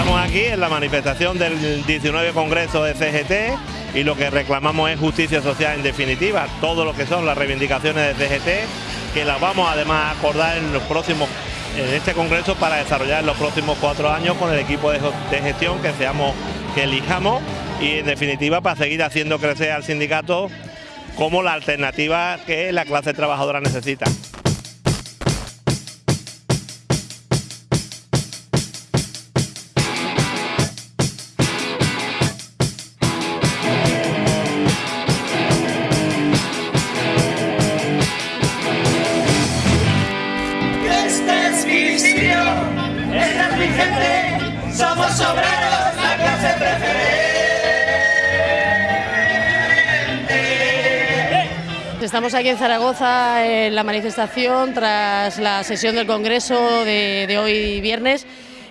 Estamos aquí en la manifestación del 19 Congreso de CGT y lo que reclamamos es justicia social en definitiva, todo lo que son las reivindicaciones de CGT, que las vamos además a acordar en los próximos en este congreso para desarrollar en los próximos cuatro años con el equipo de, gestión que seamos que elijamos y en definitiva para seguir haciendo crecer al sindicato como la alternativa que la clase trabajadora necesita. Estamos aquí en Zaragoza en la manifestación tras la sesión del Congreso de, hoy viernes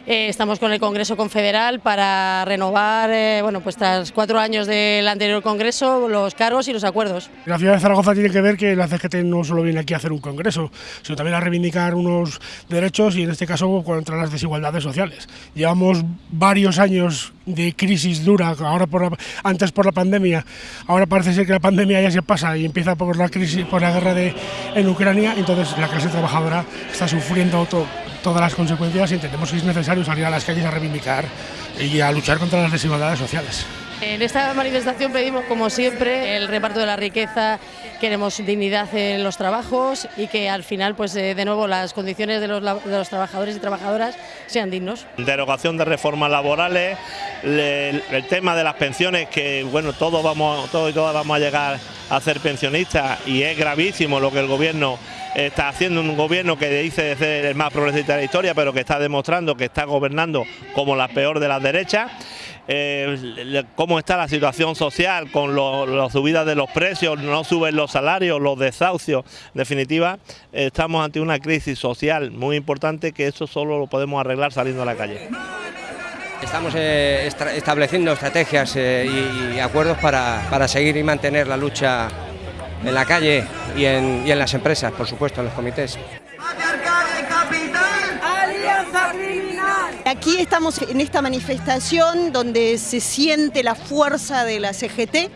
eh, estamos con el Congreso Confederal para renovar, eh, bueno, pues tras cuatro años del anterior Congreso, los cargos y los acuerdos. La ciudad de Zaragoza tiene que ver que la CGT no solo viene aquí a hacer un Congreso, sino también a reivindicar unos derechos y en este caso contra las desigualdades sociales. Llevamos varios años de crisis dura, ahora por antes por la pandemia, ahora parece ser que la pandemia ya se pasa y empieza por la crisis, por la guerra de, en Ucrania, entonces la clase trabajadora está sufriendo todo todas las consecuencias y entendemos que es necesario salir a las calles a reivindicar y a luchar contra las desigualdades sociales. En esta manifestación pedimos, como siempre, el reparto de la riqueza, queremos dignidad en los trabajos y que al final, pues eh, de nuevo, las condiciones de los, de los trabajadores y trabajadoras sean dignos. Derogación de reformas laborales, el, tema de las pensiones, que bueno, todos, vamos, todos y todas vamos a llegar a ser pensionistas y es gravísimo lo que el gobierno está haciendo un gobierno que dice ser el más progresista de la historia, pero que está demostrando que está gobernando como la peor de las derechas. Eh, cómo está la situación social con las subidas de los precios, no suben los salarios, los desahucios. En definitiva, estamos ante una crisis social muy importante que eso solo lo podemos arreglar saliendo a la calle. Estamos eh, estableciendo estrategias eh, y, acuerdos para, para seguir y mantener la lucha en la calle y en, y en las empresas, por supuesto, en los comités. Aquí estamos en esta manifestación donde se siente la fuerza de la CGT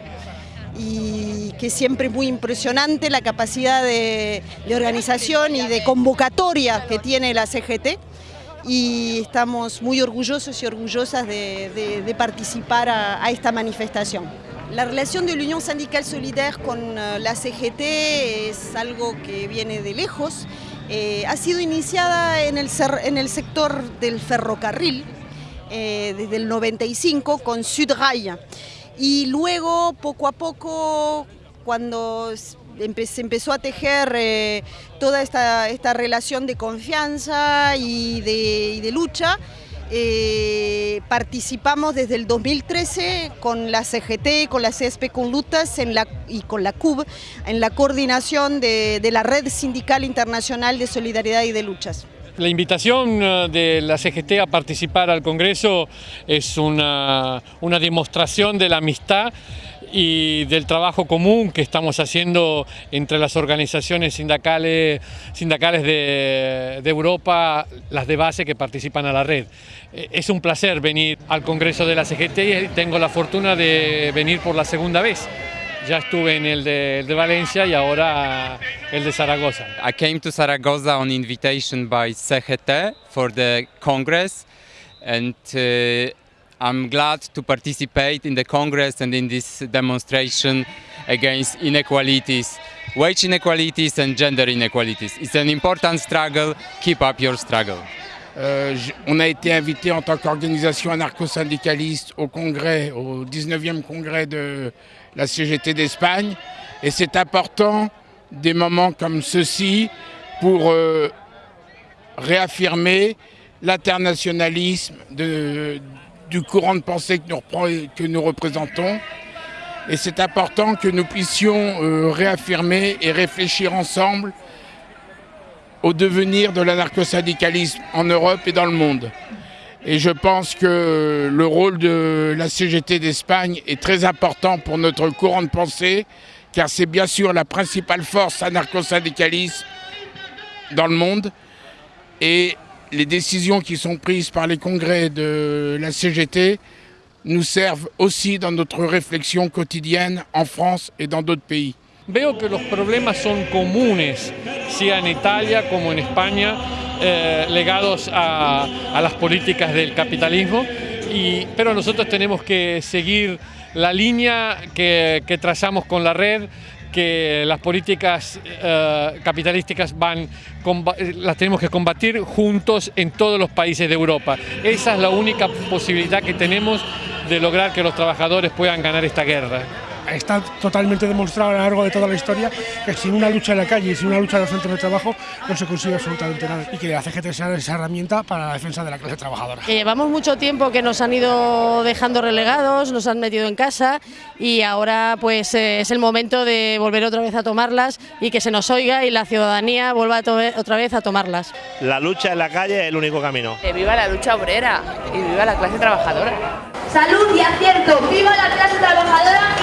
y que siempre es muy impresionante la capacidad de, organización y de convocatoria que tiene la CGT y estamos muy orgullosos y orgullosas de, participar a, esta manifestación. La relación de la Unión Sindical Solidaire con eh, la CGT es algo que viene de lejos eh, ha sido iniciada en el, en el sector del ferrocarril eh, desde el 95 con Sudrail y luego poco a poco cuando se empezó a tejer eh, toda esta, esta, relación de confianza y de, y de lucha, eh, participamos desde el 2013 con la CGT, con la CSP con Lutas en la, y con la CUB en la coordinación de, de la Red Sindical Internacional de Solidaridad y de Luchas. La invitación eh, de la CGT a participar al Congreso es una, una demostración de la amistad y del trabajo común que estamos haciendo entre las organizaciones sindicales, sindicales de, Europa, las de base que participan a la red. Eh, es un placer venir al Congreso de la CGT y tengo la fortuna de venir por la segunda vez. Ya estuve en el de, de, Valencia y ahora el de Zaragoza. I came to Zaragoza on invitation by CGT for the Congress and uh, I'm glad to participate in the Congress and in this demonstration against inequalities, wage inequalities and gender inequalities. It's an important struggle. Keep up your struggle. Euh, on a été invité en tant qu'organisation anarcho-syndicaliste au congrès, au 19e congrès de la CGT d'Espagne. Et c'est important des moments comme ceux-ci pour euh, réaffirmer l'internationalisme de, du courant de pensée que nous, représentons. Et c'est important que nous puissions euh, réaffirmer et réfléchir ensemble au devenir de l'anarcho-syndicalisme en Europe et dans le monde. Et je pense que le rôle de la CGT d'Espagne est très important pour notre courant de pensée, car c'est bien sûr la principale force anarcho-syndicaliste dans le monde. Et les décisions qui sont prises par les congrès de la CGT nous servent aussi dans notre réflexion quotidienne en France et dans d'autres pays. Veo que los problemas son comunes, sea en Italia como en España, eh, legados a, a, las políticas del capitalismo, y, pero nosotros tenemos que seguir la línea que, que trazamos con la red, que las políticas eh, capitalísticas van, las tenemos que combatir juntos en todos los países de Europa. Esa es la única posibilidad que tenemos de lograr que los trabajadores puedan ganar esta guerra. Está totalmente demostrado a lo largo de toda la historia que sin una lucha en la calle y sin una lucha en los centros de trabajo no se consigue absolutamente nada y que la CGT sea esa herramienta para la defensa de la clase trabajadora. Que llevamos mucho tiempo que nos han ido dejando relegados, nos han metido en casa y ahora pues eh, es el momento de volver otra vez a tomarlas y que se nos oiga y la ciudadanía vuelva otra vez a tomarlas. La lucha en la calle es el único camino. Que viva la lucha obrera y viva la clase trabajadora. Salud y acierto, viva la clase trabajadora